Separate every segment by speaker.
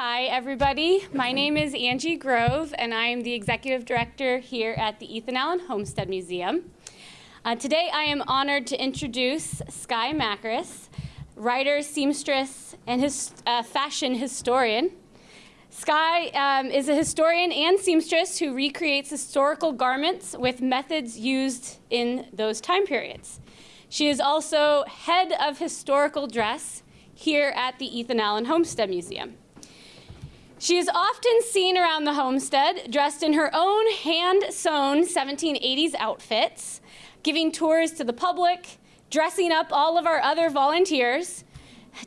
Speaker 1: Hi, everybody. My name is Angie Grove, and I am the Executive Director here at the Ethan Allen Homestead Museum. Uh, today, I am honored to introduce Skye Macris, writer, seamstress, and his, uh, fashion historian. Skye um, is a historian and seamstress who recreates historical garments with methods used in those time periods. She is also head of historical dress here at the Ethan Allen Homestead Museum. She is often seen around the homestead dressed in her own hand-sewn 1780s outfits, giving tours to the public, dressing up all of our other volunteers,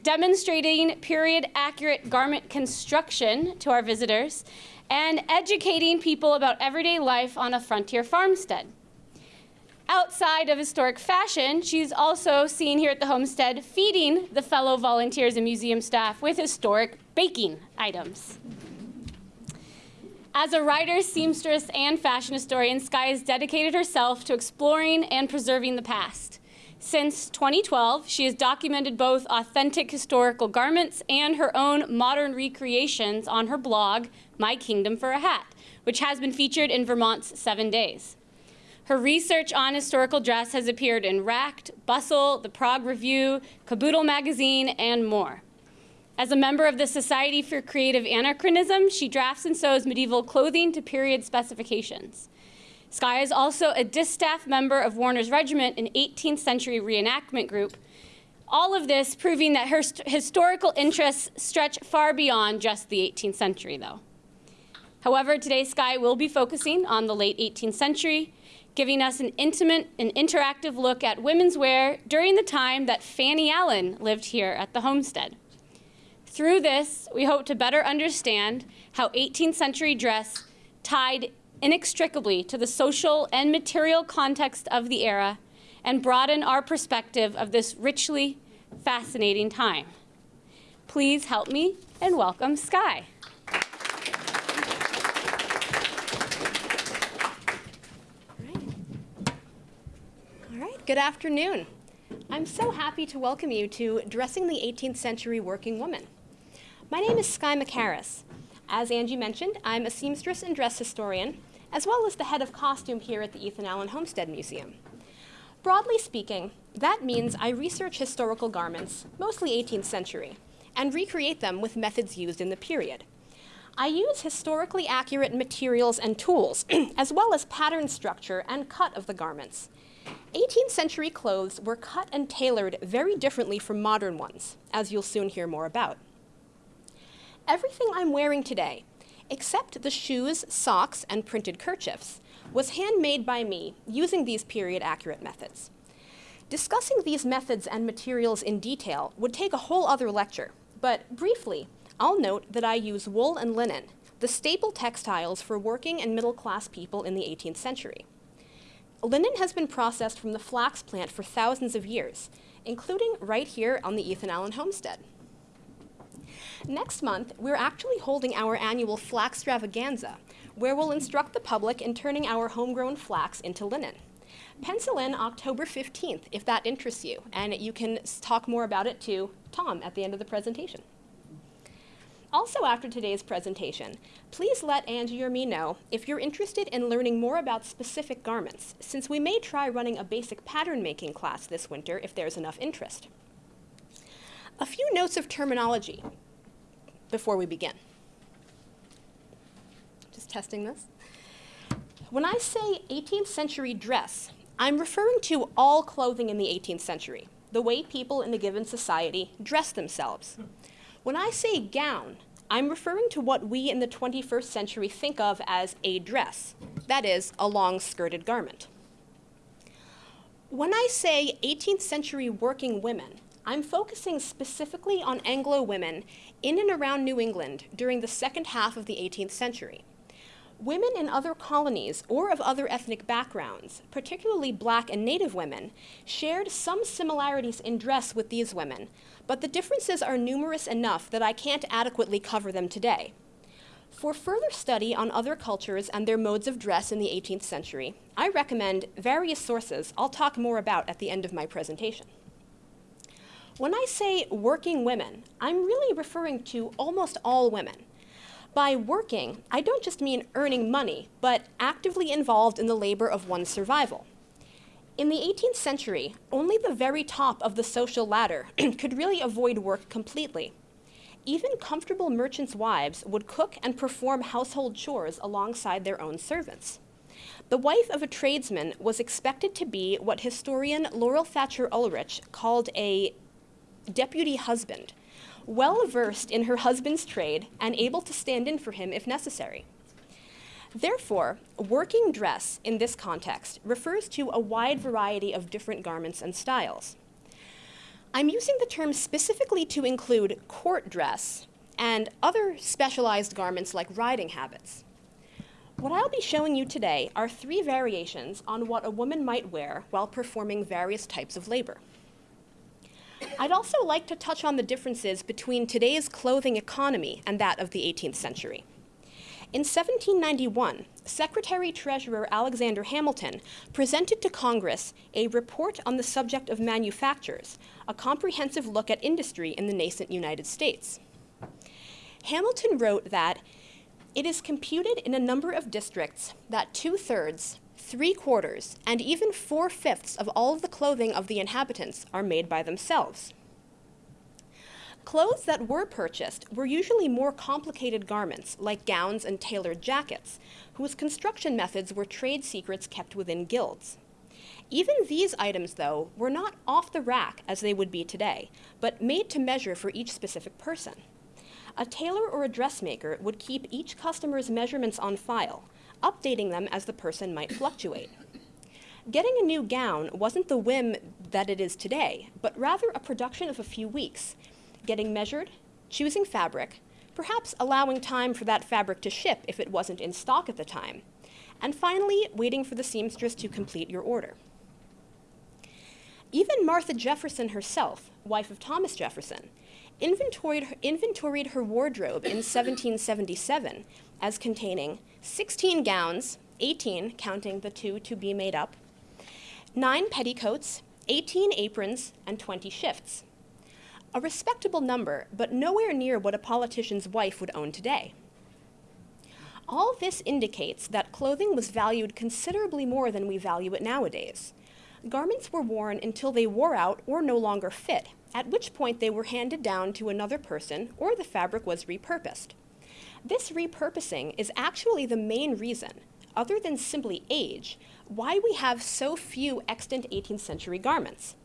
Speaker 1: demonstrating period-accurate garment construction to our visitors, and educating people about everyday life on a frontier farmstead. Outside of historic fashion, she's also seen here at the homestead feeding the fellow volunteers and museum staff with historic baking items. As a writer, seamstress, and fashion historian, Skye has dedicated herself to exploring and preserving the past. Since 2012, she has documented both authentic historical garments and her own modern recreations on her blog, My Kingdom for a Hat, which has been featured in Vermont's Seven Days. Her research on historical dress has appeared in Racked, Bustle, The Prague Review, Caboodle Magazine, and more. As a member of the Society for Creative Anachronism, she drafts and sews medieval clothing to period specifications. Skye is also a distaff member of Warner's Regiment, an 18th century reenactment group. All of this proving that her historical interests stretch far beyond just the 18th century, though. However, today Skye will be focusing on the late 18th century, giving us an intimate and interactive look at women's wear during the time that Fanny Allen lived here at the homestead. Through this, we hope to better understand how 18th century dress tied inextricably to the social and material context of the era and broaden our perspective of this richly fascinating time. Please help me and welcome Skye.
Speaker 2: Good afternoon. I'm so happy to welcome you to Dressing the 18th Century Working Woman. My name is Skye Mackaris. As Angie mentioned, I'm a seamstress and dress historian, as well as the head of costume here at the Ethan Allen Homestead Museum. Broadly speaking, that means I research historical garments, mostly 18th century, and recreate them with methods used in the period. I use historically accurate materials and tools, as well as pattern structure and cut of the garments. 18th century clothes were cut and tailored very differently from modern ones, as you'll soon hear more about. Everything I'm wearing today except the shoes, socks, and printed kerchiefs, was handmade by me using these period-accurate methods. Discussing these methods and materials in detail would take a whole other lecture, but briefly, I'll note that I use wool and linen, the staple textiles for working and middle-class people in the 18th century. Linen has been processed from the flax plant for thousands of years, including right here on the Ethan Allen homestead. Next month, we're actually holding our annual Flax Extravaganza, where we'll instruct the public in turning our homegrown flax into linen. Pencil in October 15th if that interests you, and you can talk more about it to Tom at the end of the presentation. Also after today's presentation, please let Angie or me know if you're interested in learning more about specific garments, since we may try running a basic pattern making class this winter if there's enough interest. A few notes of terminology before we begin. Just testing this. When I say 18th century dress, I'm referring to all clothing in the 18th century, the way people in a given society dress themselves. When I say gown, I'm referring to what we in the 21st century think of as a dress, that is, a long skirted garment. When I say 18th century working women, I'm focusing specifically on Anglo women in and around New England during the second half of the 18th century. Women in other colonies or of other ethnic backgrounds, particularly black and native women, shared some similarities in dress with these women, but the differences are numerous enough that I can't adequately cover them today. For further study on other cultures and their modes of dress in the 18th century, I recommend various sources I'll talk more about at the end of my presentation. When I say working women, I'm really referring to almost all women. By working, I don't just mean earning money, but actively involved in the labor of one's survival. In the 18th century, only the very top of the social ladder could really avoid work completely. Even comfortable merchants' wives would cook and perform household chores alongside their own servants. The wife of a tradesman was expected to be what historian Laurel Thatcher Ulrich called a deputy husband, well versed in her husband's trade and able to stand in for him if necessary. Therefore, working dress in this context refers to a wide variety of different garments and styles. I'm using the term specifically to include court dress and other specialized garments like riding habits. What I'll be showing you today are three variations on what a woman might wear while performing various types of labor. I'd also like to touch on the differences between today's clothing economy and that of the 18th century. In 1791, Secretary Treasurer Alexander Hamilton presented to Congress a report on the subject of manufactures, a comprehensive look at industry in the nascent United States. Hamilton wrote that it is computed in a number of districts that two thirds, three quarters, and even four fifths of all of the clothing of the inhabitants are made by themselves. Clothes that were purchased were usually more complicated garments, like gowns and tailored jackets, whose construction methods were trade secrets kept within guilds. Even these items, though, were not off the rack as they would be today, but made to measure for each specific person. A tailor or a dressmaker would keep each customer's measurements on file, updating them as the person might fluctuate. Getting a new gown wasn't the whim that it is today, but rather a production of a few weeks, getting measured, choosing fabric, perhaps allowing time for that fabric to ship if it wasn't in stock at the time, and finally, waiting for the seamstress to complete your order. Even Martha Jefferson herself, wife of Thomas Jefferson, inventoried, inventoried her wardrobe in 1777 as containing 16 gowns, 18 counting the two to be made up, 9 petticoats, 18 aprons, and 20 shifts. A respectable number, but nowhere near what a politician's wife would own today. All this indicates that clothing was valued considerably more than we value it nowadays. Garments were worn until they wore out or no longer fit, at which point they were handed down to another person or the fabric was repurposed. This repurposing is actually the main reason, other than simply age, why we have so few extant 18th century garments.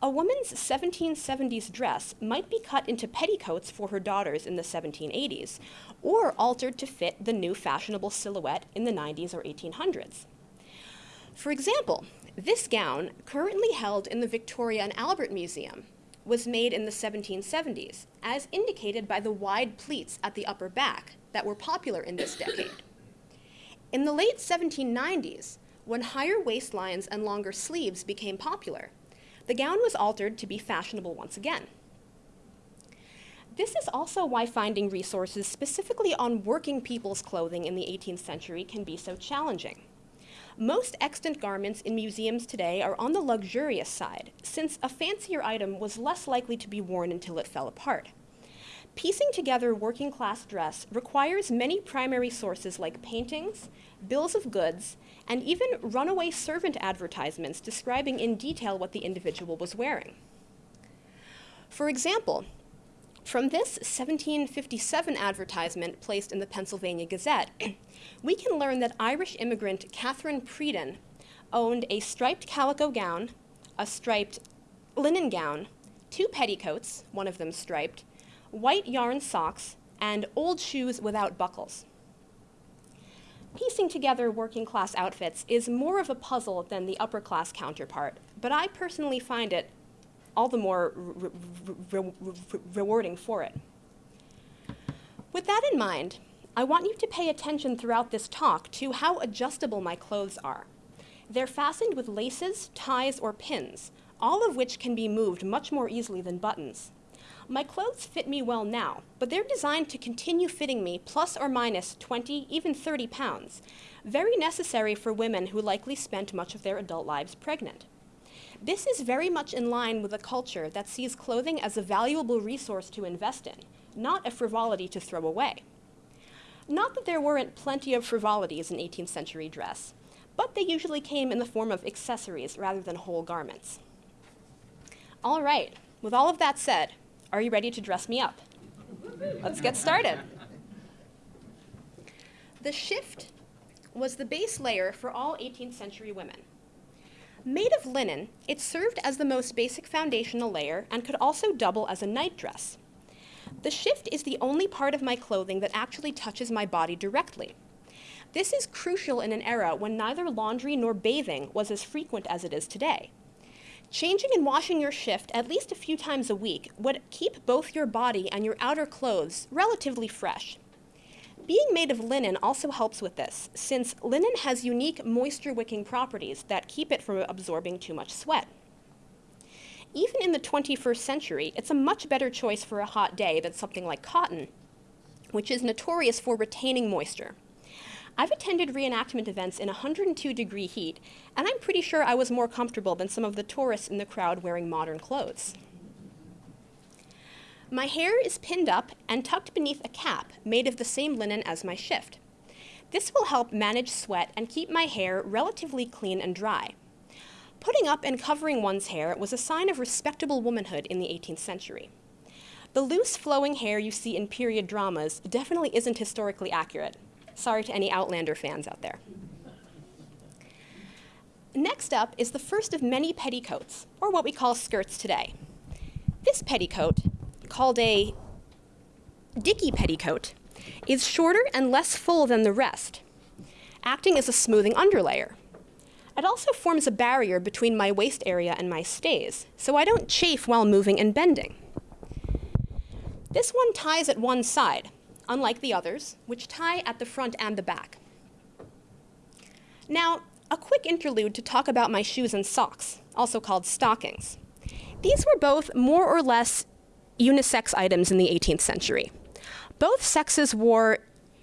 Speaker 2: A woman's 1770s dress might be cut into petticoats for her daughters in the 1780s, or altered to fit the new fashionable silhouette in the 90s or 1800s. For example, this gown, currently held in the Victoria and Albert Museum, was made in the 1770s, as indicated by the wide pleats at the upper back that were popular in this decade. In the late 1790s, when higher waistlines and longer sleeves became popular, the gown was altered to be fashionable once again. This is also why finding resources specifically on working people's clothing in the 18th century can be so challenging. Most extant garments in museums today are on the luxurious side, since a fancier item was less likely to be worn until it fell apart. Piecing together working class dress requires many primary sources like paintings, bills of goods, and even runaway servant advertisements describing in detail what the individual was wearing. For example, from this 1757 advertisement placed in the Pennsylvania Gazette, we can learn that Irish immigrant Catherine Preedon owned a striped calico gown, a striped linen gown, two petticoats, one of them striped, white yarn socks, and old shoes without buckles. Piecing together working class outfits is more of a puzzle than the upper class counterpart, but I personally find it all the more re re re rewarding for it. With that in mind, I want you to pay attention throughout this talk to how adjustable my clothes are. They're fastened with laces, ties, or pins, all of which can be moved much more easily than buttons. My clothes fit me well now, but they're designed to continue fitting me plus or minus 20, even 30 pounds, very necessary for women who likely spent much of their adult lives pregnant. This is very much in line with a culture that sees clothing as a valuable resource to invest in, not a frivolity to throw away. Not that there weren't plenty of frivolities in 18th century dress, but they usually came in the form of accessories rather than whole garments. All right, with all of that said, are you ready to dress me up? Let's get started. The shift was the base layer for all 18th century women. Made of linen, it served as the most basic foundational layer and could also double as a nightdress. The shift is the only part of my clothing that actually touches my body directly. This is crucial in an era when neither laundry nor bathing was as frequent as it is today. Changing and washing your shift at least a few times a week would keep both your body and your outer clothes relatively fresh. Being made of linen also helps with this, since linen has unique moisture wicking properties that keep it from absorbing too much sweat. Even in the 21st century, it's a much better choice for a hot day than something like cotton, which is notorious for retaining moisture. I've attended reenactment events in 102 degree heat, and I'm pretty sure I was more comfortable than some of the tourists in the crowd wearing modern clothes. My hair is pinned up and tucked beneath a cap made of the same linen as my shift. This will help manage sweat and keep my hair relatively clean and dry. Putting up and covering one's hair was a sign of respectable womanhood in the 18th century. The loose flowing hair you see in period dramas definitely isn't historically accurate. Sorry to any Outlander fans out there. Next up is the first of many petticoats, or what we call skirts today. This petticoat, called a dicky petticoat, is shorter and less full than the rest, acting as a smoothing underlayer. It also forms a barrier between my waist area and my stays, so I don't chafe while moving and bending. This one ties at one side, unlike the others, which tie at the front and the back. Now, a quick interlude to talk about my shoes and socks, also called stockings. These were both more or less unisex items in the 18th century. Both sexes wore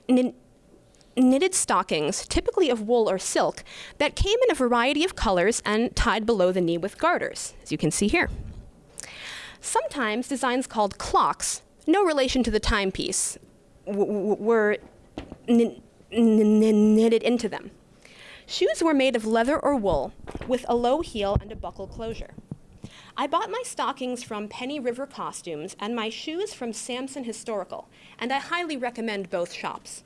Speaker 2: knitted stockings, typically of wool or silk, that came in a variety of colors and tied below the knee with garters, as you can see here. Sometimes designs called clocks, no relation to the timepiece, were knitted into them. Shoes were made of leather or wool with a low heel and a buckle closure. I bought my stockings from Penny River Costumes and my shoes from Sampson Historical, and I highly recommend both shops.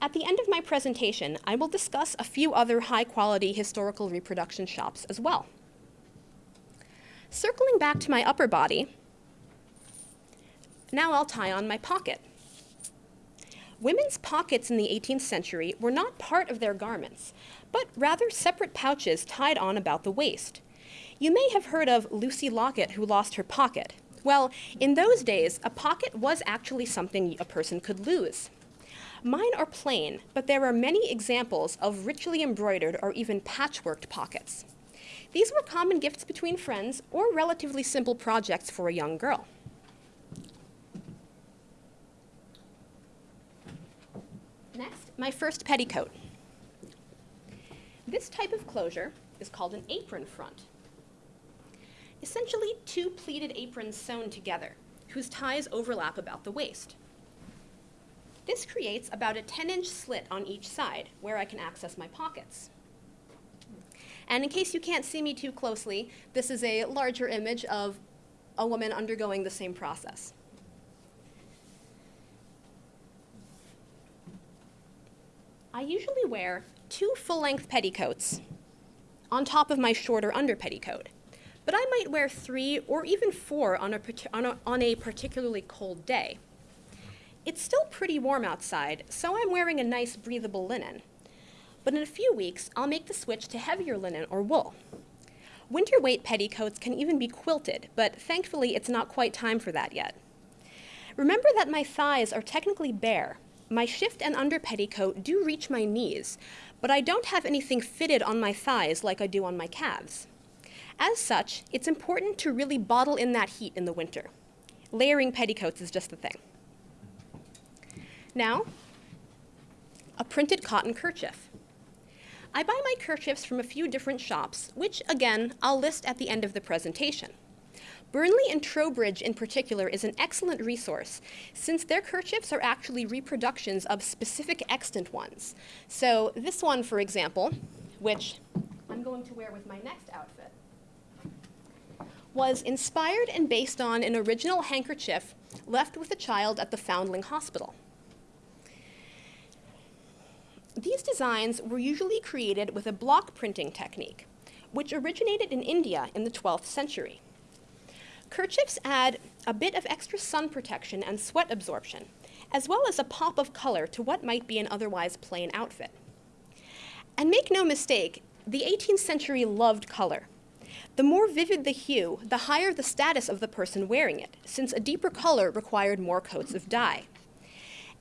Speaker 2: At the end of my presentation, I will discuss a few other high-quality historical reproduction shops as well. Circling back to my upper body, now I'll tie on my pocket. Women's pockets in the 18th century were not part of their garments, but rather separate pouches tied on about the waist. You may have heard of Lucy Locket who lost her pocket. Well, in those days, a pocket was actually something a person could lose. Mine are plain, but there are many examples of richly embroidered or even patchworked pockets. These were common gifts between friends or relatively simple projects for a young girl. Next, my first petticoat. This type of closure is called an apron front. Essentially, two pleated aprons sewn together, whose ties overlap about the waist. This creates about a 10-inch slit on each side, where I can access my pockets. And in case you can't see me too closely, this is a larger image of a woman undergoing the same process. I usually wear two full-length petticoats on top of my shorter under petticoat, but I might wear three or even four on a, on a, on a particularly cold day. It's still pretty warm outside, so I'm wearing a nice breathable linen. But in a few weeks, I'll make the switch to heavier linen or wool. Winter weight petticoats can even be quilted, but thankfully it's not quite time for that yet. Remember that my thighs are technically bare, my shift and under petticoat do reach my knees, but I don't have anything fitted on my thighs like I do on my calves. As such, it's important to really bottle in that heat in the winter. Layering petticoats is just the thing. Now, a printed cotton kerchief. I buy my kerchiefs from a few different shops, which, again, I'll list at the end of the presentation. Burnley and Trowbridge in particular is an excellent resource since their kerchiefs are actually reproductions of specific extant ones. So this one, for example, which I'm going to wear with my next outfit, was inspired and based on an original handkerchief left with a child at the Foundling Hospital. These designs were usually created with a block printing technique, which originated in India in the 12th century. Kerchiefs add a bit of extra sun protection and sweat absorption, as well as a pop of color to what might be an otherwise plain outfit. And make no mistake, the 18th century loved color. The more vivid the hue, the higher the status of the person wearing it, since a deeper color required more coats of dye.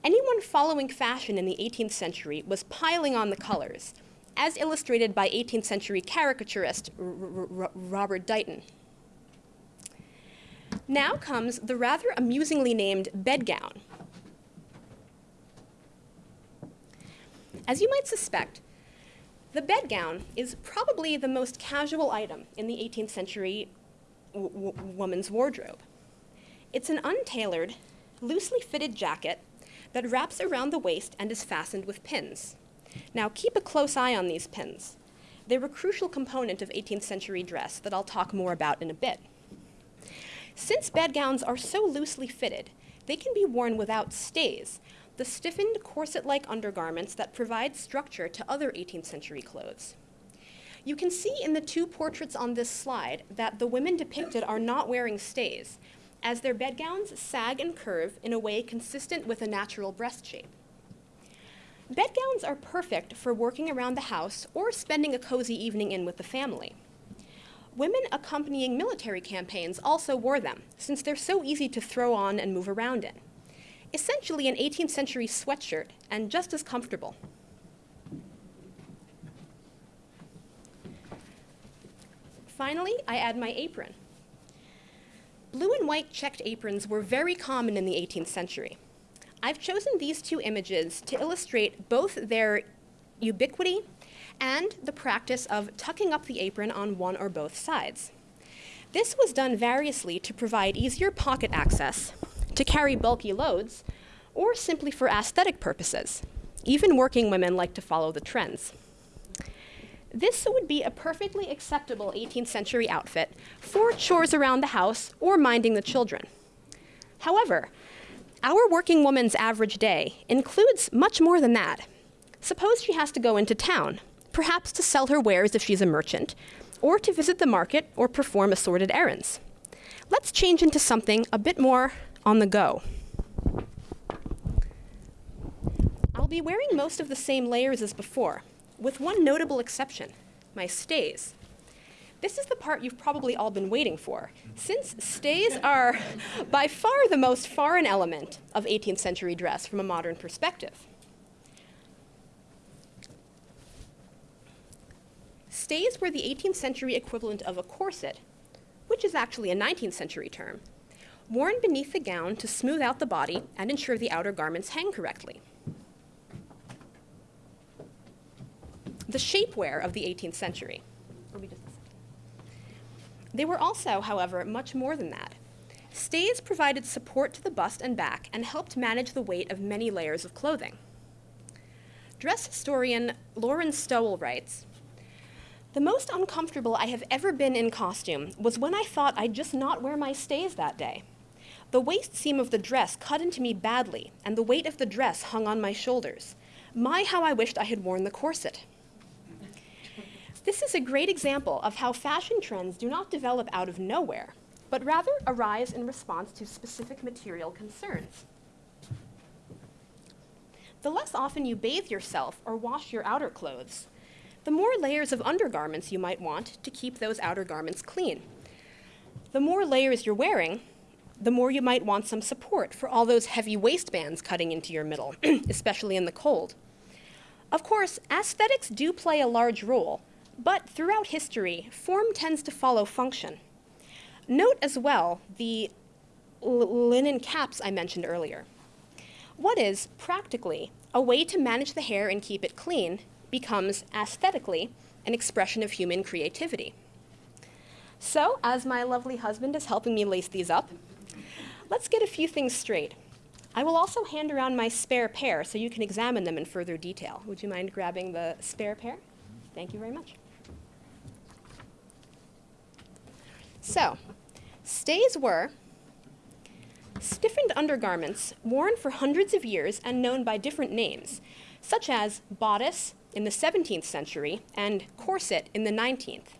Speaker 2: Anyone following fashion in the 18th century was piling on the colors, as illustrated by 18th century caricaturist R R Robert Dighton. Now comes the rather amusingly named bedgown. As you might suspect, the bedgown is probably the most casual item in the 18th century woman's wardrobe. It's an untailored, loosely fitted jacket that wraps around the waist and is fastened with pins. Now, keep a close eye on these pins. They're a crucial component of 18th century dress that I'll talk more about in a bit. Since bedgowns are so loosely fitted, they can be worn without stays, the stiffened corset-like undergarments that provide structure to other 18th century clothes. You can see in the two portraits on this slide that the women depicted are not wearing stays, as their bedgowns sag and curve in a way consistent with a natural breast shape. Bedgowns are perfect for working around the house or spending a cozy evening in with the family. Women accompanying military campaigns also wore them, since they're so easy to throw on and move around in. Essentially an 18th century sweatshirt, and just as comfortable. Finally, I add my apron. Blue and white checked aprons were very common in the 18th century. I've chosen these two images to illustrate both their ubiquity and the practice of tucking up the apron on one or both sides. This was done variously to provide easier pocket access, to carry bulky loads, or simply for aesthetic purposes. Even working women like to follow the trends. This would be a perfectly acceptable 18th century outfit for chores around the house or minding the children. However, our working woman's average day includes much more than that. Suppose she has to go into town, perhaps to sell her wares if she's a merchant, or to visit the market or perform assorted errands. Let's change into something a bit more on the go. I'll be wearing most of the same layers as before, with one notable exception, my stays. This is the part you've probably all been waiting for, since stays are by far the most foreign element of 18th century dress from a modern perspective. Stays were the 18th century equivalent of a corset, which is actually a 19th century term, worn beneath the gown to smooth out the body and ensure the outer garments hang correctly. the shapewear of the 18th century. They were also, however, much more than that. Stays provided support to the bust and back and helped manage the weight of many layers of clothing. Dress historian Lauren Stowell writes, the most uncomfortable I have ever been in costume was when I thought I'd just not wear my stays that day. The waist seam of the dress cut into me badly, and the weight of the dress hung on my shoulders. My, how I wished I had worn the corset. This is a great example of how fashion trends do not develop out of nowhere, but rather arise in response to specific material concerns. The less often you bathe yourself or wash your outer clothes, the more layers of undergarments you might want to keep those outer garments clean. The more layers you're wearing, the more you might want some support for all those heavy waistbands cutting into your middle, especially in the cold. Of course, aesthetics do play a large role, but throughout history, form tends to follow function. Note as well the linen caps I mentioned earlier. What is, practically, a way to manage the hair and keep it clean, becomes aesthetically an expression of human creativity. So, as my lovely husband is helping me lace these up, let's get a few things straight. I will also hand around my spare pair so you can examine them in further detail. Would you mind grabbing the spare pair? Thank you very much. So, stays were stiffened undergarments worn for hundreds of years and known by different names, such as bodice in the 17th century and corset in the 19th.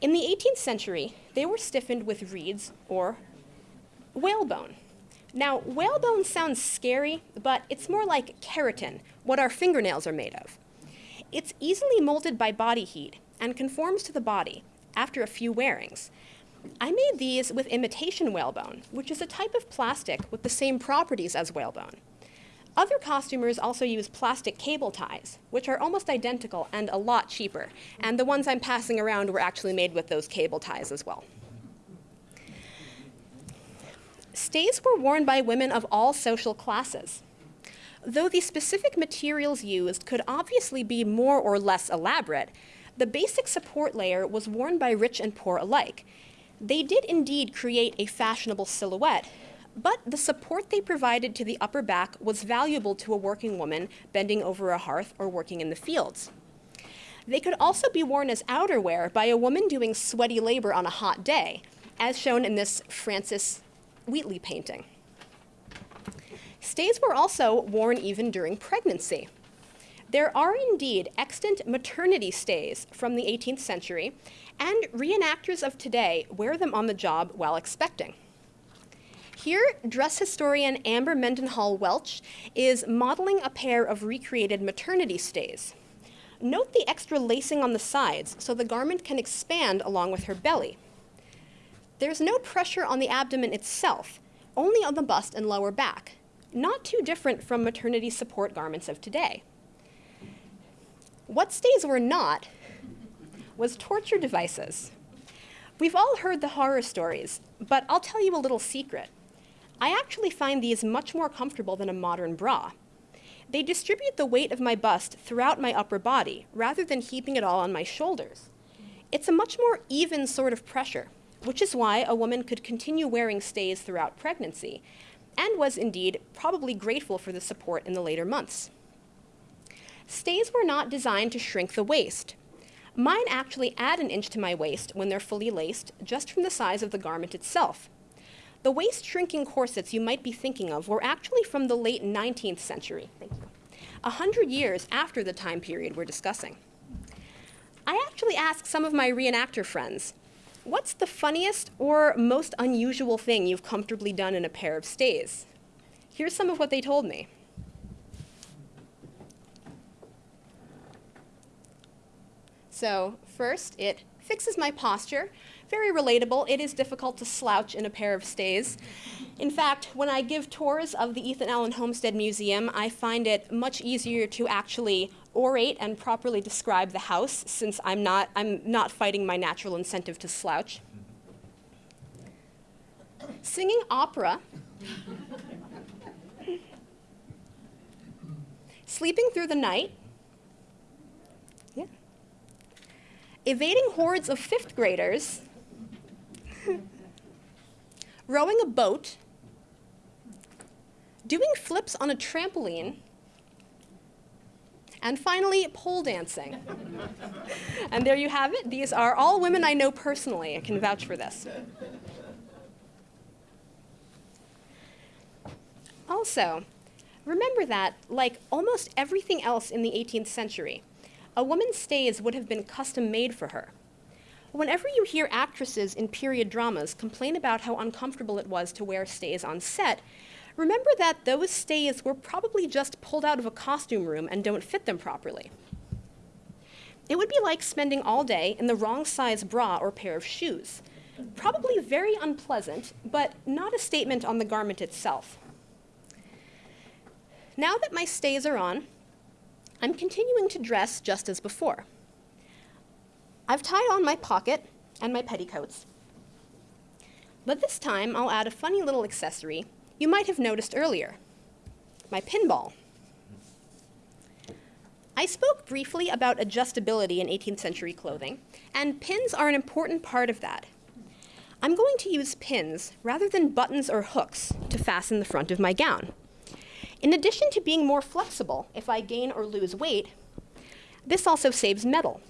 Speaker 2: In the 18th century, they were stiffened with reeds or whalebone. Now, whalebone sounds scary, but it's more like keratin, what our fingernails are made of. It's easily molded by body heat and conforms to the body after a few wearings. I made these with imitation whalebone, which is a type of plastic with the same properties as whalebone. Other costumers also use plastic cable ties, which are almost identical and a lot cheaper. And the ones I'm passing around were actually made with those cable ties as well. Stays were worn by women of all social classes. Though the specific materials used could obviously be more or less elaborate, the basic support layer was worn by rich and poor alike. They did indeed create a fashionable silhouette, but the support they provided to the upper back was valuable to a working woman bending over a hearth or working in the fields. They could also be worn as outerwear by a woman doing sweaty labor on a hot day, as shown in this Francis Wheatley painting. Stays were also worn even during pregnancy. There are indeed extant maternity stays from the 18th century, and reenactors of today wear them on the job while expecting. Here, dress historian Amber Mendenhall Welch is modeling a pair of recreated maternity stays. Note the extra lacing on the sides so the garment can expand along with her belly. There's no pressure on the abdomen itself, only on the bust and lower back, not too different from maternity support garments of today. What stays were not was torture devices. We've all heard the horror stories, but I'll tell you a little secret. I actually find these much more comfortable than a modern bra. They distribute the weight of my bust throughout my upper body rather than heaping it all on my shoulders. It's a much more even sort of pressure, which is why a woman could continue wearing stays throughout pregnancy, and was indeed probably grateful for the support in the later months. Stays were not designed to shrink the waist. Mine actually add an inch to my waist when they're fully laced, just from the size of the garment itself. The waist shrinking corsets you might be thinking of were actually from the late 19th century. Thank you. A hundred years after the time period we're discussing. I actually asked some of my reenactor friends, what's the funniest or most unusual thing you've comfortably done in a pair of stays? Here's some of what they told me. So first, it fixes my posture very relatable. It is difficult to slouch in a pair of stays. In fact, when I give tours of the Ethan Allen Homestead Museum, I find it much easier to actually orate and properly describe the house since I'm not, I'm not fighting my natural incentive to slouch. Singing opera. Sleeping through the night. Yeah. Evading hordes of fifth graders rowing a boat, doing flips on a trampoline, and finally, pole dancing. and there you have it. These are all women I know personally. I can vouch for this. Also, remember that, like almost everything else in the 18th century, a woman's stays would have been custom made for her. Whenever you hear actresses in period dramas complain about how uncomfortable it was to wear stays on set, remember that those stays were probably just pulled out of a costume room and don't fit them properly. It would be like spending all day in the wrong size bra or pair of shoes. Probably very unpleasant, but not a statement on the garment itself. Now that my stays are on, I'm continuing to dress just as before. I've tied on my pocket and my petticoats. But this time, I'll add a funny little accessory you might have noticed earlier, my pinball. I spoke briefly about adjustability in 18th century clothing, and pins are an important part of that. I'm going to use pins rather than buttons or hooks to fasten the front of my gown. In addition to being more flexible if I gain or lose weight, this also saves metal.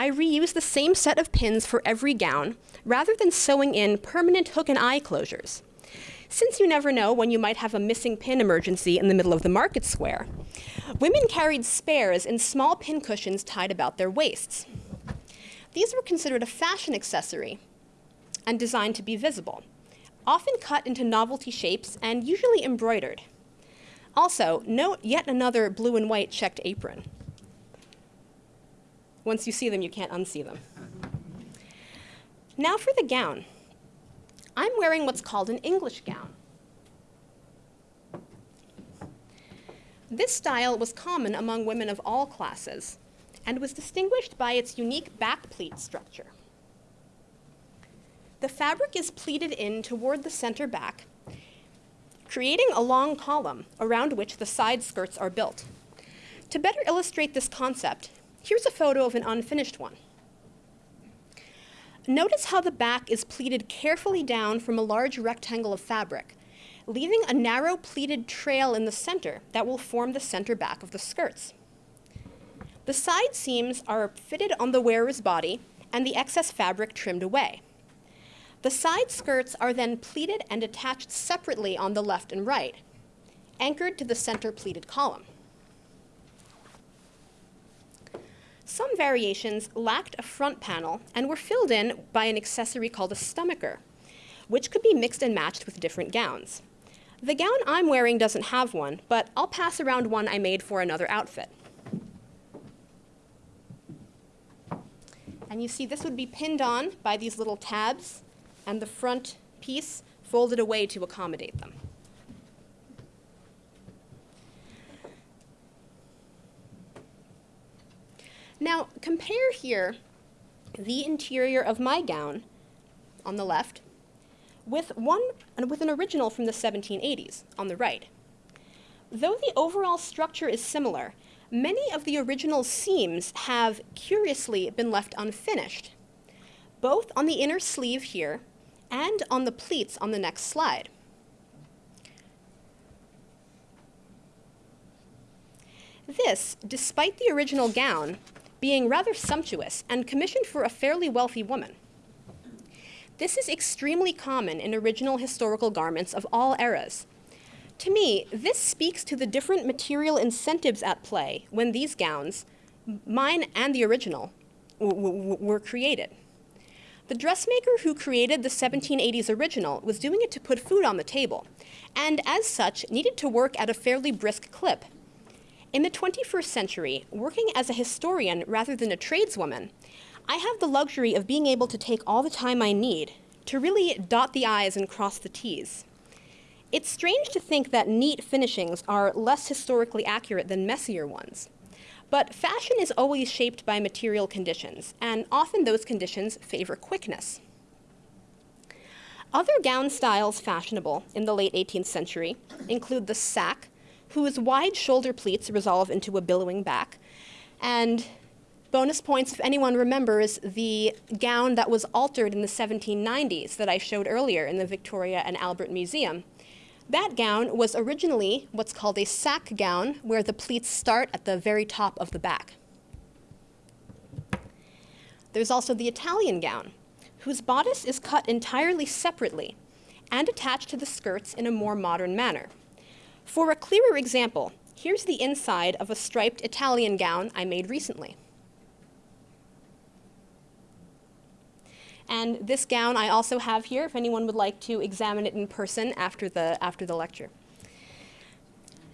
Speaker 2: I reuse the same set of pins for every gown rather than sewing in permanent hook and eye closures. Since you never know when you might have a missing pin emergency in the middle of the market square, women carried spares in small pin cushions tied about their waists. These were considered a fashion accessory and designed to be visible, often cut into novelty shapes and usually embroidered. Also, note yet another blue and white checked apron. Once you see them, you can't unsee them. Now for the gown. I'm wearing what's called an English gown. This style was common among women of all classes and was distinguished by its unique back pleat structure. The fabric is pleated in toward the center back, creating a long column around which the side skirts are built. To better illustrate this concept, here's a photo of an unfinished one. Notice how the back is pleated carefully down from a large rectangle of fabric, leaving a narrow pleated trail in the center that will form the center back of the skirts. The side seams are fitted on the wearer's body and the excess fabric trimmed away. The side skirts are then pleated and attached separately on the left and right, anchored to the center pleated column. Some variations lacked a front panel and were filled in by an accessory called a stomacher, which could be mixed and matched with different gowns. The gown I'm wearing doesn't have one, but I'll pass around one I made for another outfit. And you see this would be pinned on by these little tabs and the front piece folded away to accommodate them. Now, compare here the interior of my gown on the left with, one, with an original from the 1780s on the right. Though the overall structure is similar, many of the original seams have curiously been left unfinished, both on the inner sleeve here and on the pleats on the next slide. This, despite the original gown being rather sumptuous and commissioned for a fairly wealthy woman. This is extremely common in original historical garments of all eras. To me, this speaks to the different material incentives at play when these gowns, mine and the original, were created. The dressmaker who created the 1780s original was doing it to put food on the table, and as such, needed to work at a fairly brisk clip. In the 21st century, working as a historian rather than a tradeswoman, I have the luxury of being able to take all the time I need to really dot the I's and cross the T's. It's strange to think that neat finishings are less historically accurate than messier ones. But fashion is always shaped by material conditions, and often those conditions favor quickness. Other gown styles fashionable in the late 18th century include the sack, whose wide shoulder pleats resolve into a billowing back, and bonus points if anyone remembers the gown that was altered in the 1790s that I showed earlier in the Victoria and Albert Museum. That gown was originally what's called a sack gown, where the pleats start at the very top of the back. There's also the Italian gown, whose bodice is cut entirely separately and attached to the skirts in a more modern manner. For a clearer example, here's the inside of a striped Italian gown I made recently. And this gown I also have here if anyone would like to examine it in person after the, after the lecture.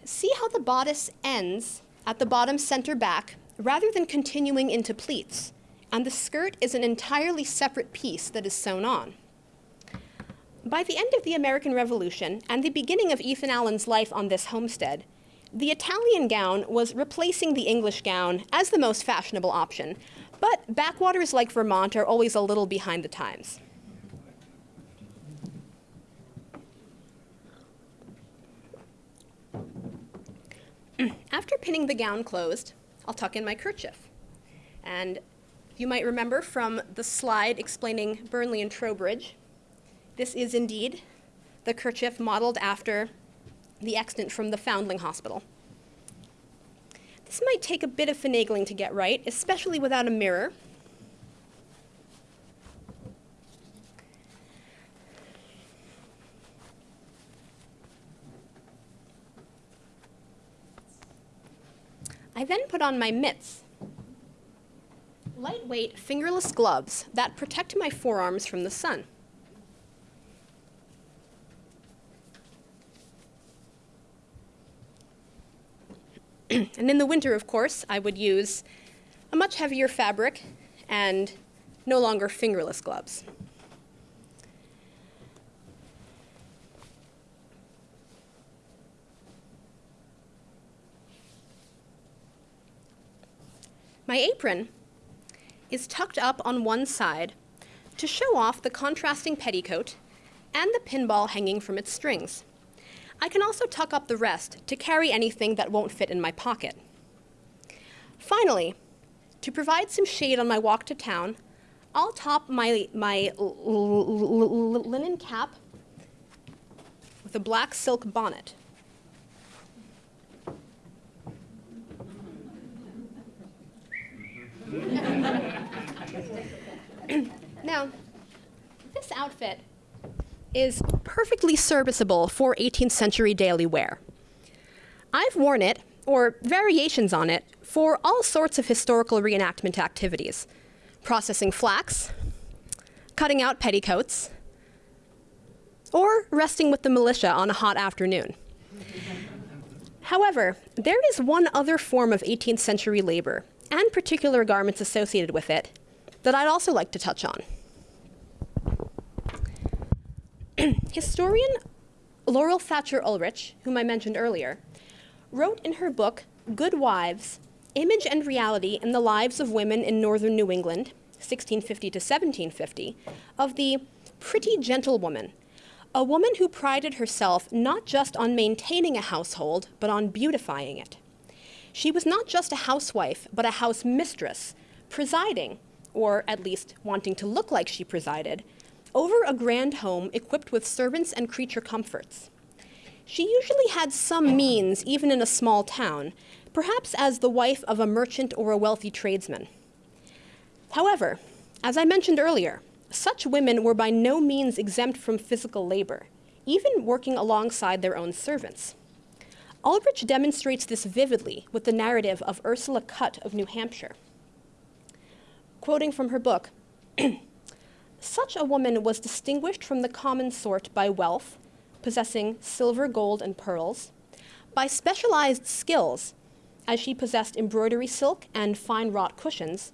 Speaker 2: See how the bodice ends at the bottom center back rather than continuing into pleats, and the skirt is an entirely separate piece that is sewn on. By the end of the American Revolution and the beginning of Ethan Allen's life on this homestead, the Italian gown was replacing the English gown as the most fashionable option, but backwaters like Vermont are always a little behind the times. After pinning the gown closed, I'll tuck in my kerchief. And you might remember from the slide explaining Burnley and Trowbridge, this is indeed the kerchief modeled after the extant from the Foundling Hospital. This might take a bit of finagling to get right, especially without a mirror. I then put on my mitts, lightweight fingerless gloves that protect my forearms from the sun. and in the winter, of course, I would use a much heavier fabric and no longer fingerless gloves. My apron is tucked up on one side to show off the contrasting petticoat and the pinball hanging from its strings. I can also tuck up the rest to carry anything that won't fit in my pocket. Finally, to provide some shade on my walk to town, I'll top my, my linen cap with a black silk bonnet. now, this outfit is perfectly serviceable for 18th century daily wear. I've worn it, or variations on it, for all sorts of historical reenactment activities processing flax, cutting out petticoats, or resting with the militia on a hot afternoon. However, there is one other form of 18th century labor, and particular garments associated with it, that I'd also like to touch on. Historian Laurel Thatcher Ulrich, whom I mentioned earlier, wrote in her book, Good Wives Image and Reality in the Lives of Women in Northern New England, 1650 to 1750, of the pretty gentlewoman, a woman who prided herself not just on maintaining a household, but on beautifying it. She was not just a housewife, but a house mistress, presiding, or at least wanting to look like she presided, over a grand home equipped with servants and creature comforts. She usually had some means, even in a small town, perhaps as the wife of a merchant or a wealthy tradesman. However, as I mentioned earlier, such women were by no means exempt from physical labor, even working alongside their own servants. Ulrich demonstrates this vividly with the narrative of Ursula Cutt of New Hampshire. Quoting from her book, Such a woman was distinguished from the common sort by wealth, possessing silver, gold, and pearls, by specialized skills, as she possessed embroidery silk and fine wrought cushions,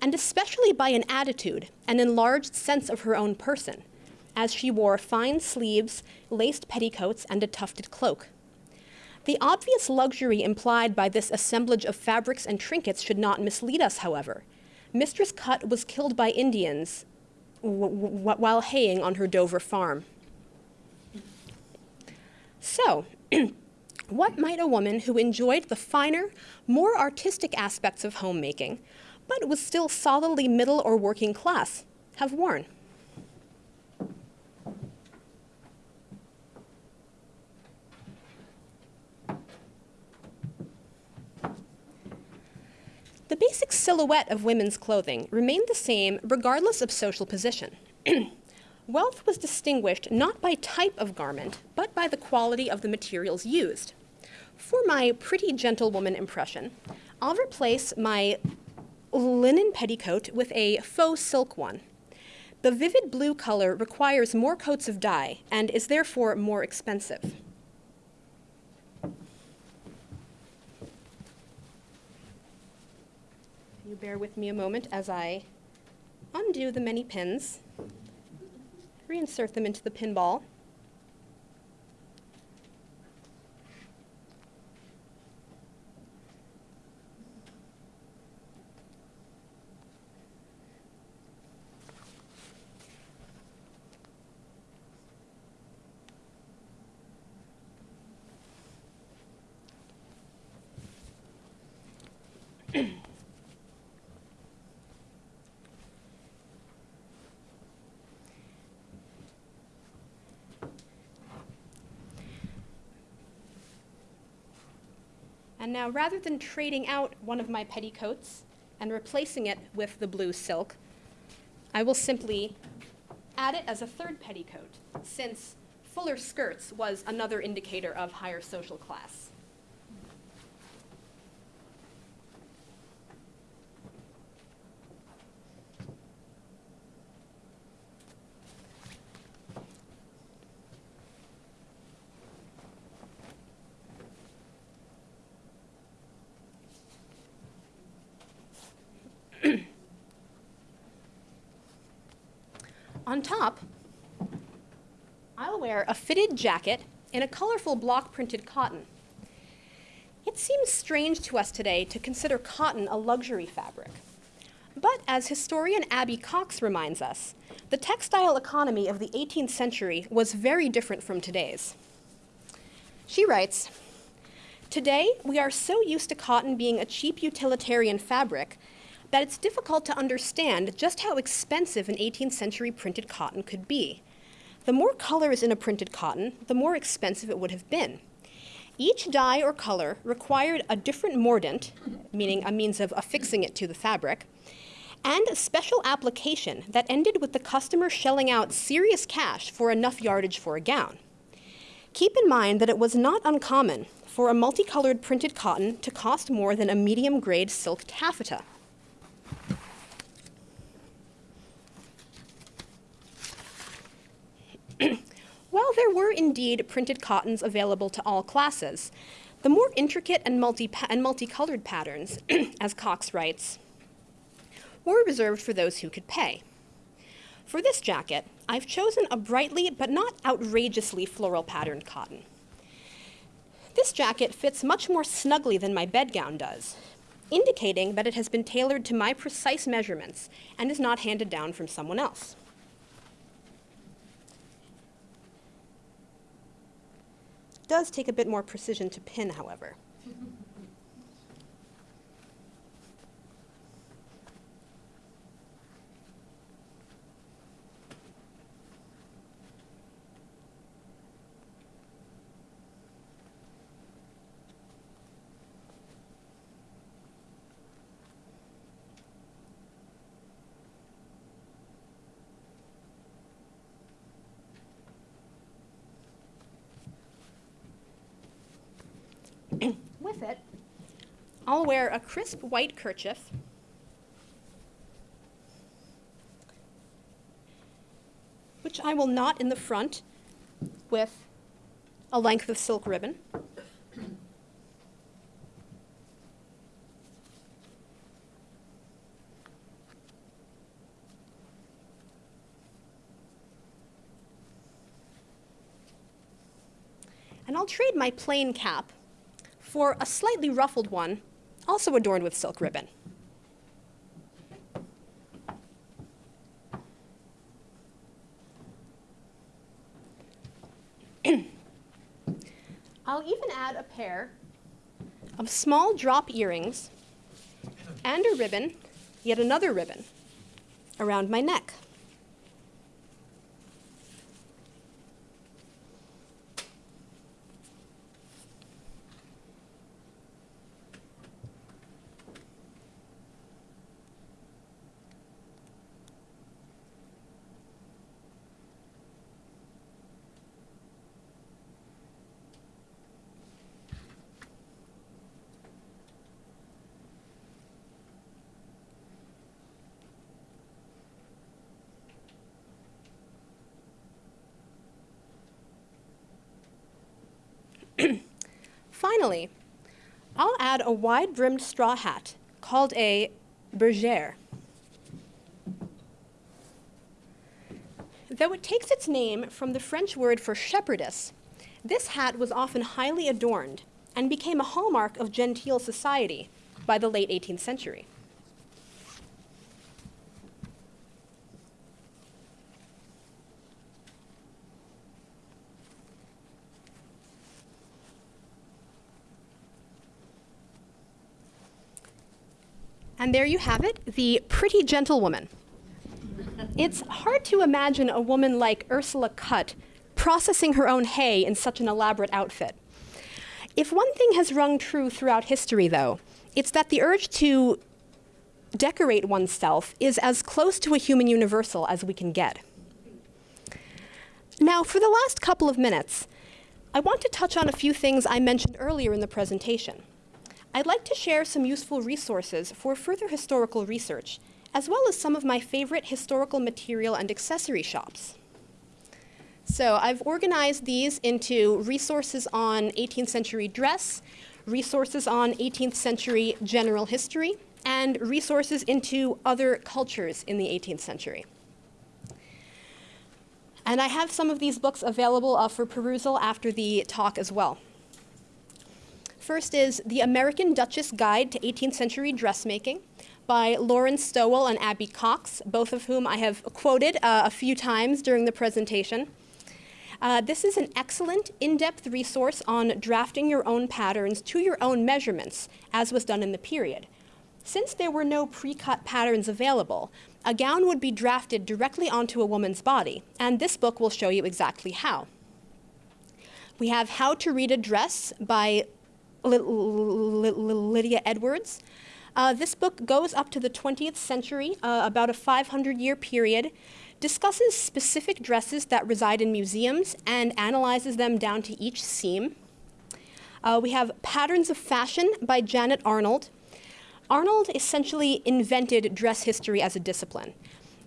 Speaker 2: and especially by an attitude, an enlarged sense of her own person, as she wore fine sleeves, laced petticoats, and a tufted cloak. The obvious luxury implied by this assemblage of fabrics and trinkets should not mislead us, however. Mistress Cutt was killed by Indians while haying on her Dover farm. So, what might a woman who enjoyed the finer, more artistic aspects of homemaking, but was still solidly middle or working class, have worn? The basic silhouette of women's clothing remained the same regardless of social position. Wealth was distinguished not by type of garment, but by the quality of the materials used. For my pretty gentlewoman impression, I'll replace my linen petticoat with a faux silk one. The vivid blue color requires more coats of dye and is therefore more expensive. Bear with me a moment as I undo the many pins, reinsert them into the pinball. Now, rather than trading out one of my petticoats and replacing it with the blue silk, I will simply add it as a third petticoat, since fuller skirts was another indicator of higher social class. On top, I'll wear a fitted jacket in a colorful block printed cotton. It seems strange to us today to consider cotton a luxury fabric. But as historian Abby Cox reminds us, the textile economy of the 18th century was very different from today's. She writes Today, we are so used to cotton being a cheap utilitarian fabric that it's difficult to understand just how expensive an 18th century printed cotton could be. The more colors in a printed cotton, the more expensive it would have been. Each dye or color required a different mordant, meaning a means of affixing it to the fabric, and a special application that ended with the customer shelling out serious cash for enough yardage for a gown. Keep in mind that it was not uncommon for a multicolored printed cotton to cost more than a medium grade silk taffeta. While there were indeed printed cottons available to all classes, the more intricate and, multi and multicolored patterns, as Cox writes, were reserved for those who could pay. For this jacket, I've chosen a brightly but not outrageously floral patterned cotton. This jacket fits much more snugly than my bedgown does, indicating that it has been tailored to my precise measurements and is not handed down from someone else. Does take a bit more precision to pin, however. With it, I'll wear a crisp white kerchief. Which I will knot in the front with a length of silk ribbon. And I'll trade my plain cap for a slightly ruffled one, also adorned with silk ribbon. I'll even add a pair of small drop earrings and a ribbon, yet another ribbon, around my neck. Finally, I'll add a wide-brimmed straw hat called a bergère. Though it takes its name from the French word for shepherdess, this hat was often highly adorned and became a hallmark of genteel society by the late 18th century. And there you have it, the pretty gentlewoman. It's hard to imagine a woman like Ursula Cutt processing her own hay in such an elaborate outfit. If one thing has rung true throughout history, though, it's that the urge to decorate oneself is as close to a human universal as we can get. Now, for the last couple of minutes, I want to touch on a few things I mentioned earlier in the presentation. I'd like to share some useful resources for further historical research, as well as some of my favorite historical material and accessory shops. So I've organized these into resources on 18th century dress, resources on 18th century general history, and resources into other cultures in the 18th century. And I have some of these books available uh, for perusal after the talk as well. First is The American Duchess Guide to 18th Century Dressmaking by Lauren Stowell and Abby Cox, both of whom I have quoted uh, a few times during the presentation. Uh, this is an excellent in-depth resource on drafting your own patterns to your own measurements, as was done in the period. Since there were no pre-cut patterns available, a gown would be drafted directly onto a woman's body, and this book will show you exactly how. We have How to Read a Dress by Lydia Edwards. Uh, this book goes up to the 20th century, uh, about a 500 year period, discusses specific dresses that reside in museums and analyzes them down to each seam. Uh, we have Patterns of Fashion by Janet Arnold. Arnold essentially invented dress history as a discipline.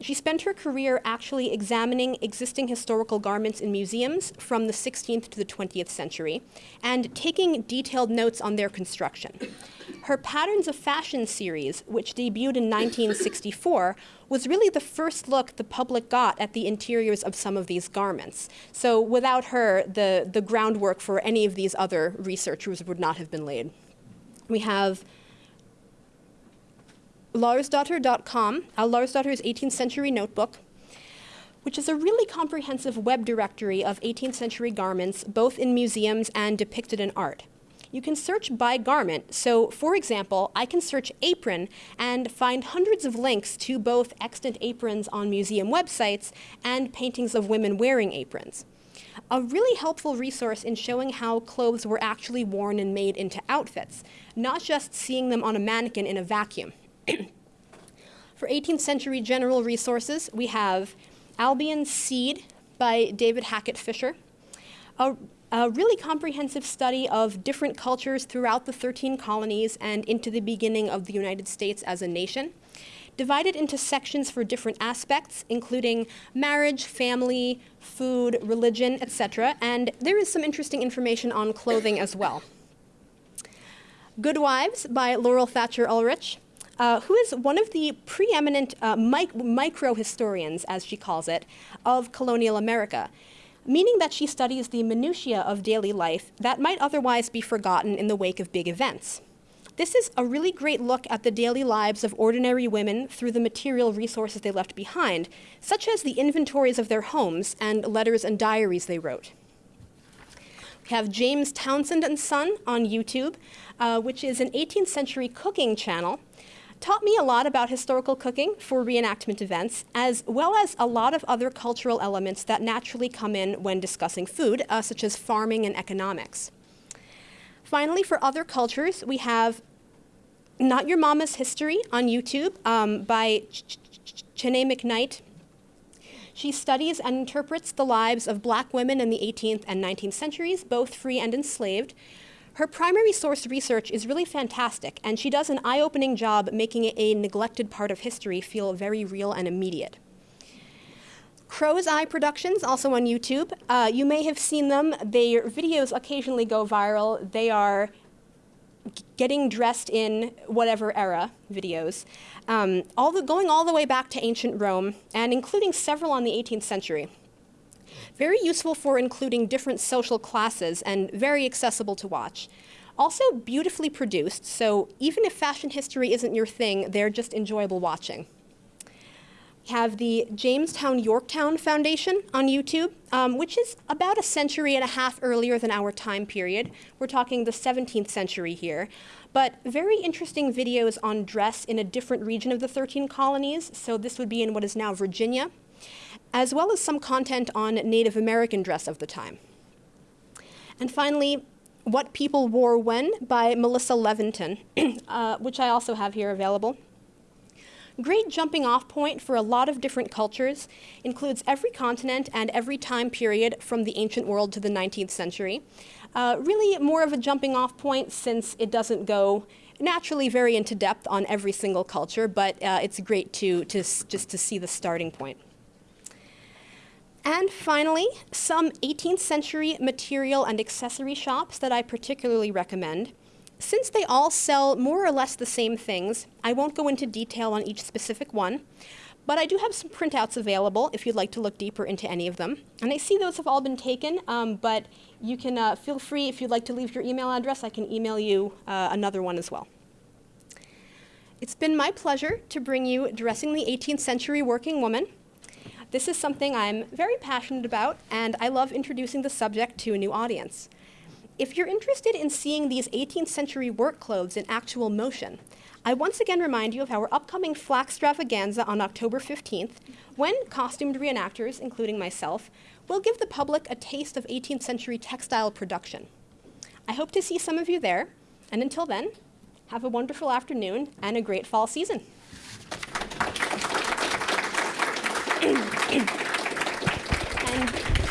Speaker 2: She spent her career actually examining existing historical garments in museums from the 16th to the 20th century and taking detailed notes on their construction. Her Patterns of Fashion series, which debuted in 1964, was really the first look the public got at the interiors of some of these garments. So without her, the, the groundwork for any of these other researchers would not have been laid. We have Larsdotter.com, uh, Larsdotter's 18th century notebook, which is a really comprehensive web directory of 18th century garments, both in museums and depicted in art. You can search by garment. So, for example, I can search apron and find hundreds of links to both extant aprons on museum websites and paintings of women wearing aprons. A really helpful resource in showing how clothes were actually worn and made into outfits, not just seeing them on a mannequin in a vacuum. For 18th century general resources, we have Albion's Seed by David Hackett Fischer, a, a, really comprehensive study of different cultures throughout the 13 colonies and into the beginning of the United States as a nation, divided into sections for different aspects, including marriage, family, food, religion, etc. And there is some interesting information on clothing as well. Good Wives by Laurel Thatcher Ulrich, uh, who is one of the preeminent uh, mic micro historians, as she calls it, of colonial America, meaning that she studies the minutiae of daily life that might otherwise be forgotten in the wake of big events. This is a really great look at the daily lives of ordinary women through the material resources they left behind, such as the inventories of their homes and letters and diaries they wrote. We have James Townsend and Son on YouTube, uh, which is an 18th century cooking channel taught me a lot about historical cooking for reenactment events, as well as a lot of other cultural elements that naturally come in when discussing food, uh, such as farming and economics. Finally, for other cultures, we have Not Your Mama's History on YouTube um, by Ch Cheney McKnight. She studies and interprets the lives of black women in the 18th and 19th centuries, both free and enslaved, her primary source research is really fantastic, and she does an eye-opening job making a neglected part of history feel very real and immediate. Crow's Eye Productions, also on YouTube. Uh, you may have seen them. Their videos occasionally go viral. They are getting dressed in whatever era videos, um, all the, going all the way back to ancient Rome, and including several on the 18th century. Very useful for including different social classes and very accessible to watch. Also beautifully produced, so even if fashion history isn't your thing, they're just enjoyable watching. We have the Jamestown Yorktown Foundation on YouTube, um, which is about a century and a half earlier than our time period. We're talking the 17th century here. But very interesting videos on dress in a different region of the 13 colonies. So this would be in what is now Virginia as well as some content on Native American dress of the time. And finally, What People Wore When by Melissa Leventon, uh, which I also have here available. Great jumping off point for a lot of different cultures, includes every continent and every time period from the ancient world to the 19th century. Uh, really more of a jumping off point since it doesn't go naturally very into depth on every single culture, but uh, it's great to, to just to see the starting point. And finally, some 18th century material and accessory shops that I particularly recommend. Since they all sell more or less the same things, I won't go into detail on each specific one, but I do have some printouts available if you'd like to look deeper into any of them. And I see those have all been taken, um, but you can uh, feel free, if you'd like to leave your email address, I can email you uh, another one as well. It's been my pleasure to bring you Dressing the 18th Century Working Woman. This is something I'm very passionate about, and I love introducing the subject to a new audience. If you're interested in seeing these 18th century work clothes in actual motion, I once again remind you of our upcoming Flax Extravaganza on October 15th, when costumed reenactors, including myself, will give the public a taste of 18th century textile production. I hope to see some of you there, and until then, have a wonderful afternoon and a great fall season. And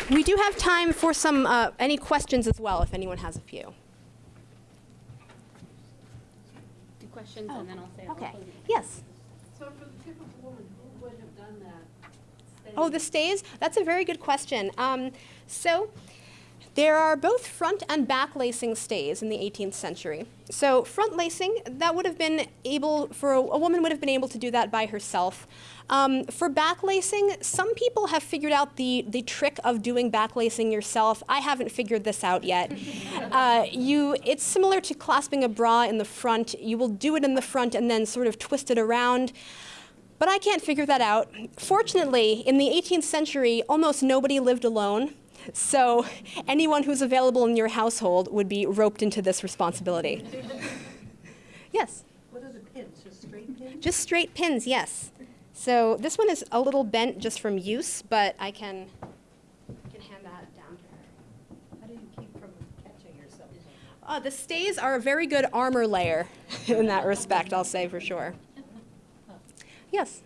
Speaker 2: we do have time for some uh, any questions as well, if anyone has a few.
Speaker 1: Do questions and then I'll say.
Speaker 2: Okay. Yes.
Speaker 3: So for the typical woman, who would have done that? stay?
Speaker 2: Oh, the stays? That's a very good question. Um, so there are both front and back lacing stays in the 18th century. So front lacing, that would have been able, for a, a woman would have been able to do that by herself. Um, for back lacing, some people have figured out the, the trick of doing back lacing yourself. I haven't figured this out yet. uh, you, it's similar to clasping a bra in the front. You will do it in the front and then sort of twist it around. But I can't figure that out. Fortunately, in the 18th century, almost nobody lived alone. So anyone who's available in your household would be roped into this responsibility. yes?
Speaker 3: What are the pins, just straight pins?
Speaker 2: Just straight pins, yes. So this one is a little bent just from use, but I can, can hand that down to her.
Speaker 3: How do you keep from catching yourself?
Speaker 2: Uh, the stays are a very good armor layer in that respect, I'll say for sure. Yes?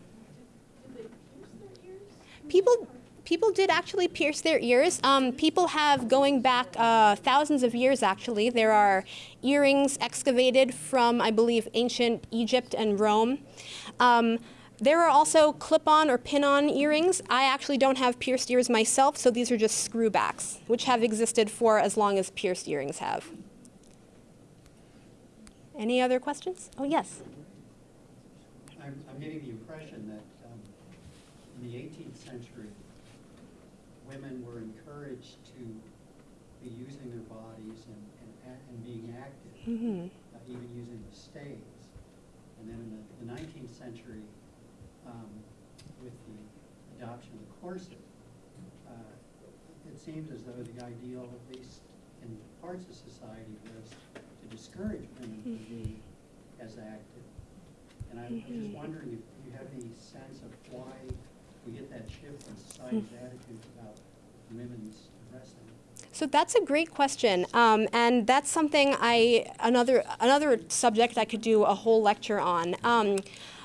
Speaker 2: People, people did actually pierce their ears. Um, people have, going back uh, thousands of years actually, there are earrings excavated from, I believe, ancient Egypt and Rome. Um, there are also clip-on or pin-on earrings. I actually don't have pierced ears myself, so these are just screwbacks, which have existed for as long as pierced earrings have. Any other questions? Oh, yes.
Speaker 4: I'm, I'm getting the impression that um, in the 18th century, women were encouraged to be using their bodies and, and, and being active,
Speaker 2: hmm
Speaker 4: uh, even using the stays. And then in the, the 19th century, um, with the adoption of the corset, uh, it seems as though the ideal, at least in parts of society, was to discourage women from being as active. And I'm I'm just
Speaker 2: Mhm.
Speaker 4: wondering if you have any sense of why we get that shift in society's attitudes about women's dressing.
Speaker 2: So that's a great question, um, and that's something I another another subject I could do a whole lecture on. Um,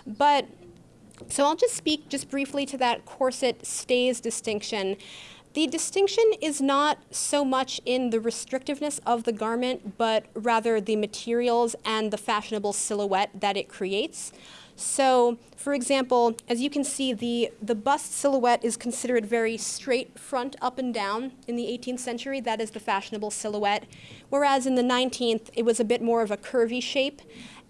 Speaker 2: but so I'll just speak just briefly to that corset stays distinction. The distinction is not so much in the restrictiveness of the garment, but rather the materials and the fashionable silhouette that it creates. So, for example, as you can see, the, the bust silhouette is considered very straight front up and down in the 18th century. That is the fashionable silhouette. Whereas in the 19th, it was a bit more of a curvy shape.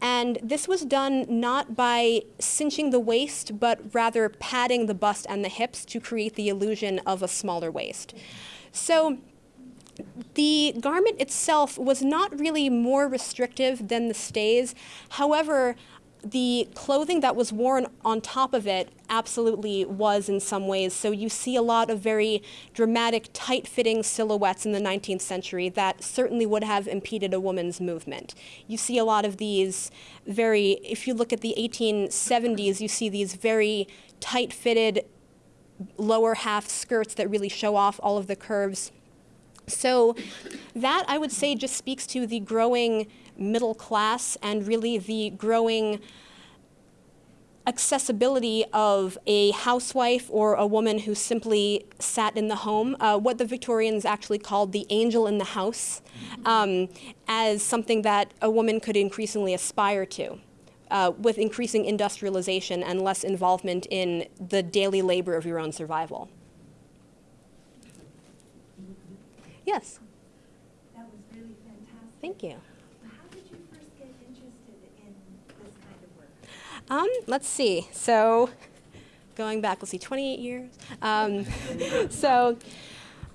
Speaker 2: And this was done not by cinching the waist, but rather padding the bust and the hips to create the illusion of a smaller waist. So the garment itself was not really more restrictive than the stays. However, the clothing that was worn on top of it absolutely was in some ways. So you see a lot of very dramatic, tight fitting silhouettes in the 19th century that certainly would have impeded a woman's movement. You see a lot of these very, if you look at the 1870s, you see these very tight fitted lower half skirts that really show off all of the curves So that I would say just speaks to the growing middle class and really the growing accessibility of a housewife or a woman who simply sat in the home, uh, what the Victorians actually called the angel in the house, um, as something that a woman could increasingly aspire to. Uh, with increasing industrialization and less involvement in the daily labor of your own survival. Yes,
Speaker 5: That was really fantastic.
Speaker 2: thank you.
Speaker 5: How did you first get interested in this kind of work?
Speaker 2: Um, let's see. So, going back, let's see, 28 years. Um, so,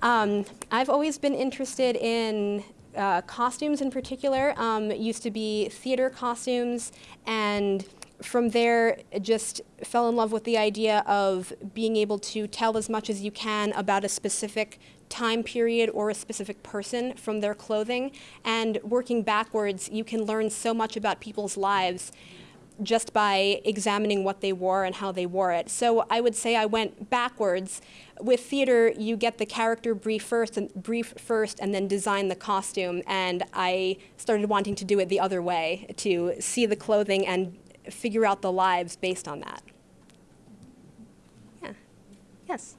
Speaker 2: um, I've always been interested in uh, costumes in particular. Um, used to be theater costumes, and from there, just fell in love with the idea of being able to tell as much as you can about a specific time period or a specific person from their clothing. And working backwards, you can learn so much about people's lives just by examining what they wore and how they wore it. So I would say I went backwards. With theater, you get the character brief first and brief first and then design the costume and I started wanting to do it the other way to see the clothing and figure out the lives based on that. Yeah. Yes.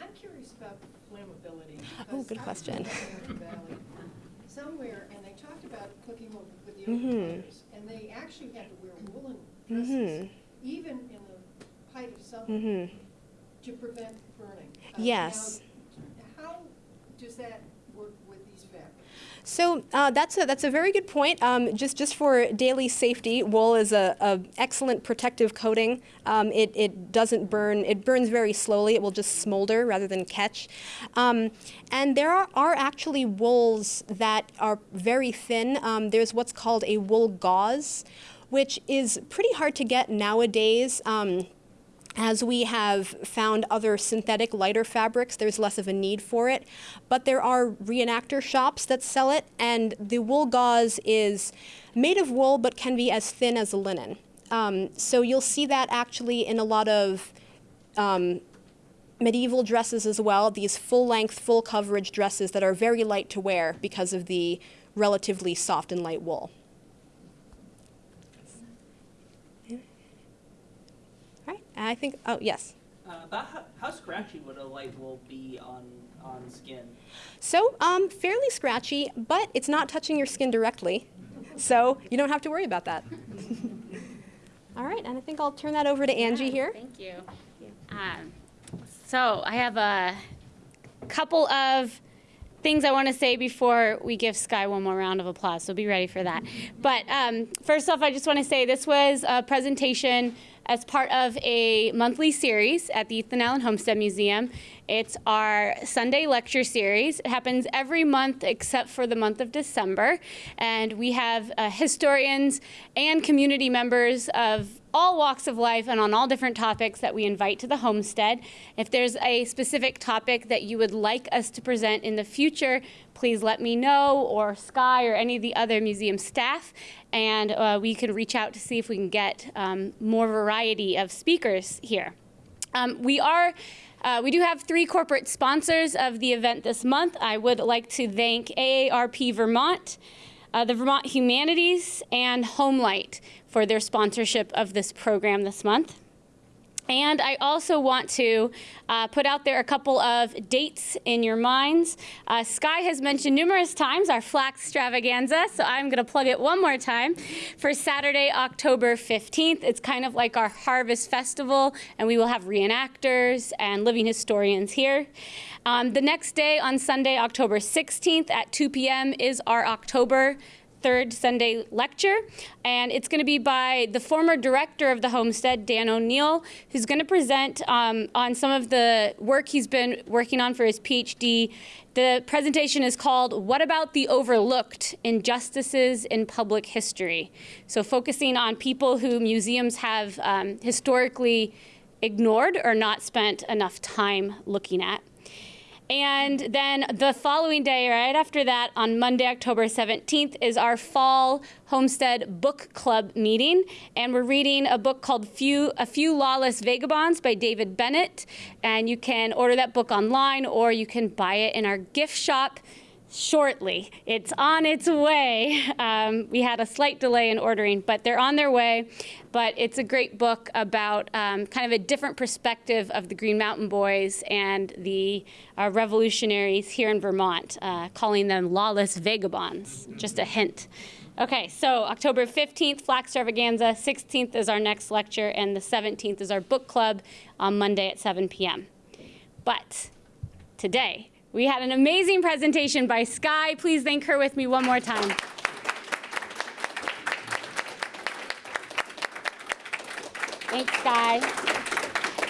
Speaker 3: I'm curious about flammability.
Speaker 2: Oh, good question.
Speaker 3: Valley Somewhere, and they talked about cooking with with the
Speaker 2: Mhm.
Speaker 3: And they actually had to wear woolen
Speaker 2: Mhm.
Speaker 3: even in the height of summer,
Speaker 2: Mhm.
Speaker 3: to prevent burning. Uh,
Speaker 2: Yes.
Speaker 3: now, How does that work with these fabrics?
Speaker 2: So uh, that's a that's a very good point. Um, just just for daily safety, wool is a, a excellent protective coating. Um, it it doesn't burn. It burns very slowly. It will just smolder rather than catch. Um, and there are, are actually wools that are very thin. Um, there's what's called a wool gauze, which is pretty hard to get nowadays. Um, as we have found other synthetic lighter fabrics, there's less of a need for it. But there are reenactor shops that sell it, and the wool gauze is made of wool but can be as thin as a linen. Um, so you'll see that actually in a lot of um, medieval dresses as well, these full length, full coverage dresses that are very light to wear because of the relatively soft and light wool. All right, I think, oh, yes.
Speaker 6: Uh, about how, how scratchy would a light wool be on on skin?
Speaker 2: So, um, fairly scratchy, but it's not touching your skin directly. So, you don't have to worry about that. All right, and I think I'll turn that over to Angie
Speaker 1: Yeah,
Speaker 2: here.
Speaker 1: Thank you. Um, so I have a couple of things I want to say before we give Skye one more round of applause. So be ready for that. But um, first off, I just want to say this was a presentation as part of a monthly series at the Ethan Allen Homestead Museum. It's our Sunday lecture series. It happens every month except for the month of December. And we have uh, historians and community members of all walks of life and on all different topics that we invite to the homestead. If there's a specific topic that you would like us to present in the future, please let me know or Skye or any of the other museum staff, and uh, we can reach out to see if we can get um, more variety of speakers here. Um, we are. Uh, we do have three corporate sponsors of the event this month. I would like to thank AARP Vermont, uh, the Vermont Humanities, and Homelight for their sponsorship of this program this month. And I also want to uh, put out there a couple of dates in your minds. Uh, Skye has mentioned numerous times our flax extravaganza, so I'm going to plug it one more time for Saturday, October 15th. It's kind of like our harvest festival, and we will have reenactors and living historians here. Um, the next day, on Sunday, October 16th at 2 p.m., is our October third Sunday lecture, and it's going to be by the former director of the homestead, Dan O'Neill, who's going to present um, on some of the work he's been working on for his PhD. The presentation is called What About the Overlooked Injustices in Public History? So, focusing on people who museums have um, historically ignored or not spent enough time looking at. And then the following day, right after that, on Monday, October 17th, is our fall Homestead Book Club meeting. And we're reading a book called Few, A Few Lawless Vagabonds by David Bennett. And you can order that book online or you can buy it in our gift shop shortly. It's on its way. Um, we had a slight delay in ordering, but they're on their way. But it's a great book about um, kind of a different perspective of the Green Mountain Boys and the uh, revolutionaries here in Vermont, uh, calling them lawless vagabonds. Just a hint. Okay, so October 15th, Flax Extravaganza, 16th is our next lecture, and the 17th is our book club on Monday at 7 p.m. But today, we had an amazing presentation by Skye. Please thank her with me one more time. Thanks, Skye.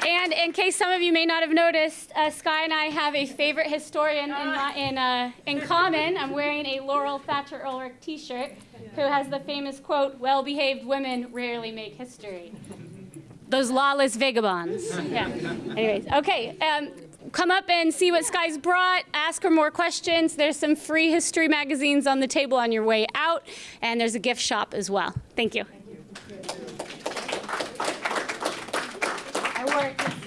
Speaker 1: And in case some of you may not have noticed, uh, Skye and I have a favorite historian in, in, uh, in common. I'm wearing a Laurel Thatcher Ulrich t-shirt who has the famous quote, well-behaved women rarely make history. Those lawless vagabonds. Yeah. Anyways, okay. Um, come up and see what Skye's brought. Ask her more questions. There's some free history magazines on the table on your way out, and there's a gift shop as well. Thank you. I worked.